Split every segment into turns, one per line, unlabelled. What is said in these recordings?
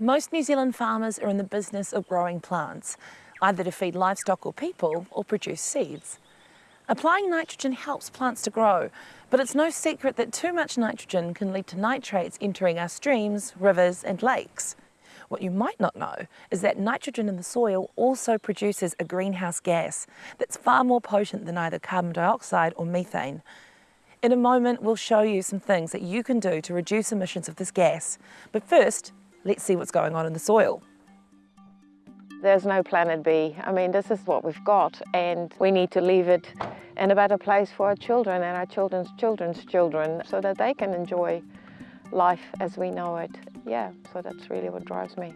Most New Zealand farmers are in the business of growing plants, either to feed livestock or people or produce seeds. Applying nitrogen helps plants to grow, but it's no secret that too much nitrogen can lead to nitrates entering our streams, rivers and lakes. What you might not know is that nitrogen in the soil also produces a greenhouse gas that's far more potent than either carbon dioxide or methane. In a moment, we'll show you some things that you can do to reduce emissions of this gas. But first, let's see what's going on in the soil.
There's no planet B. I mean, this is what we've got and we need to leave it in a better place for our children and our children's children's children so that they can enjoy life as we know it. Yeah, so that's really what drives me.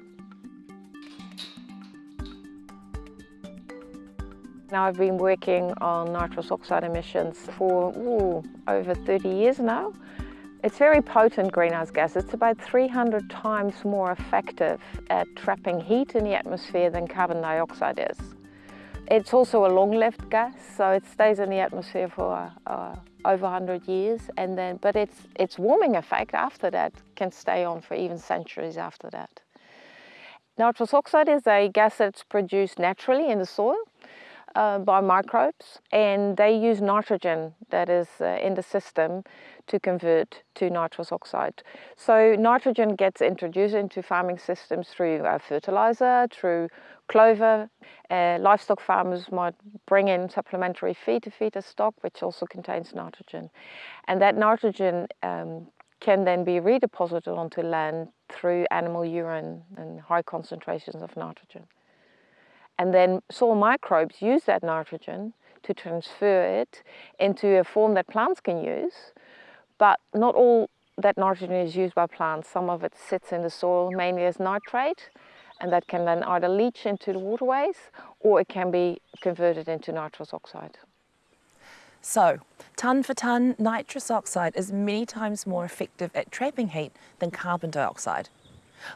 Now I've been working on nitrous oxide emissions for ooh, over 30 years now. It's very potent greenhouse gas. It's about 300 times more effective at trapping heat in the atmosphere than carbon dioxide is. It's also a long-lived gas, so it stays in the atmosphere for uh, over 100 years, and then, but its, its warming effect after that can stay on for even centuries after that. Nitrous oxide is a gas that's produced naturally in the soil uh, by microbes and they use nitrogen that is uh, in the system to convert to nitrous oxide. So nitrogen gets introduced into farming systems through uh, fertilizer, through clover. Uh, livestock farmers might bring in supplementary feed to feed the stock, which also contains nitrogen. And that nitrogen um, can then be redeposited onto land through animal urine and high concentrations of nitrogen. And then soil microbes use that nitrogen to transfer it into a form that plants can use. But not all that nitrogen is used by plants. Some of it sits in the soil mainly as nitrate and that can then either leach into the waterways or it can be converted into nitrous oxide.
So, tonne for tonne, nitrous oxide is many times more effective at trapping heat than carbon dioxide.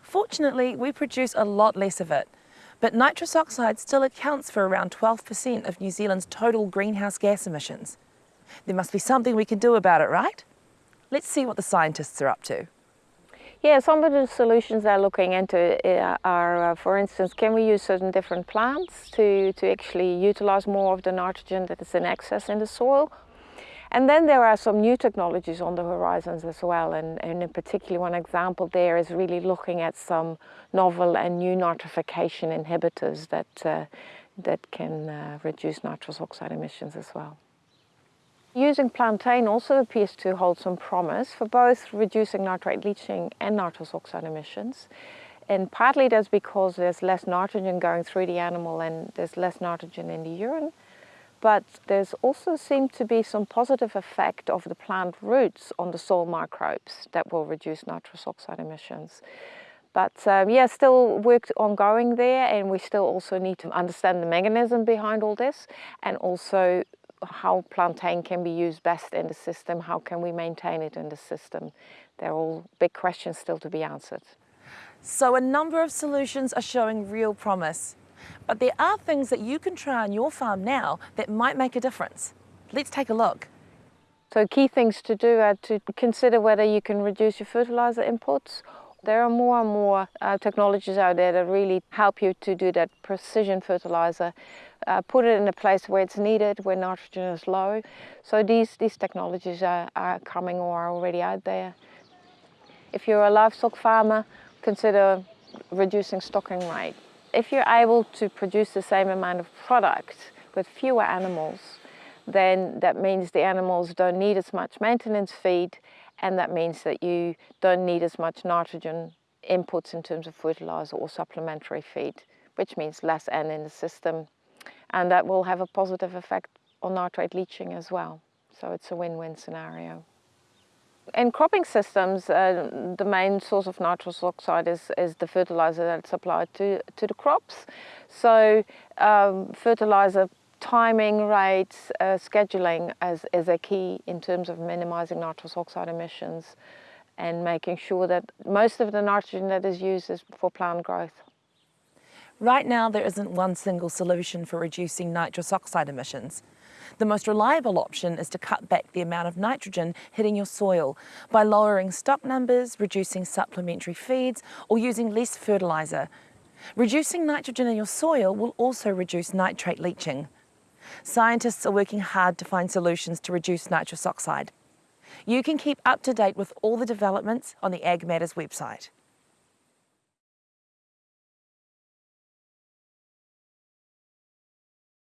Fortunately, we produce a lot less of it, but nitrous oxide still accounts for around 12% of New Zealand's total greenhouse gas emissions. There must be something we can do about it, right? Let's see what the scientists are up to.
Yeah, some of the solutions they're looking into uh, are, uh, for instance, can we use certain different plants to, to actually utilize more of the nitrogen that is in excess in the soil and then there are some new technologies on the horizons as well, and, and in particular one example there is really looking at some novel and new nitrification inhibitors that, uh, that can uh, reduce nitrous oxide emissions as well. Using plantain also appears to hold some promise for both reducing nitrate leaching and nitrous oxide emissions. And partly that's because there's less nitrogen going through the animal and there's less nitrogen in the urine but there's also seemed to be some positive effect of the plant roots on the soil microbes that will reduce nitrous oxide emissions. But um, yeah, still work ongoing there and we still also need to understand the mechanism behind all this and also how plantain can be used best in the system, how can we maintain it in the system. They're all big questions still to be answered.
So a number of solutions are showing real promise. But there are things that you can try on your farm now that might make a difference. Let's take a look.
So key things to do are to consider whether you can reduce your fertilizer inputs. There are more and more uh, technologies out there that really help you to do that precision fertilizer. Uh, put it in a place where it's needed, where nitrogen is low. So these, these technologies are, are coming or are already out there. If you're a livestock farmer, consider reducing stocking rate if you're able to produce the same amount of product with fewer animals, then that means the animals don't need as much maintenance feed and that means that you don't need as much nitrogen inputs in terms of fertilizer or supplementary feed, which means less N in the system. And that will have a positive effect on nitrate leaching as well. So it's a win-win scenario. In cropping systems, uh, the main source of nitrous oxide is, is the fertilizer that's applied to, to the crops. So um, fertilizer timing rates, uh, scheduling is, is a key in terms of minimizing nitrous oxide emissions and making sure that most of the nitrogen that is used is for plant growth.
Right now, there isn't one single solution for reducing nitrous oxide emissions. The most reliable option is to cut back the amount of nitrogen hitting your soil by lowering stock numbers, reducing supplementary feeds, or using less fertiliser. Reducing nitrogen in your soil will also reduce nitrate leaching. Scientists are working hard to find solutions to reduce nitrous oxide. You can keep up to date with all the developments on the Ag Matters website.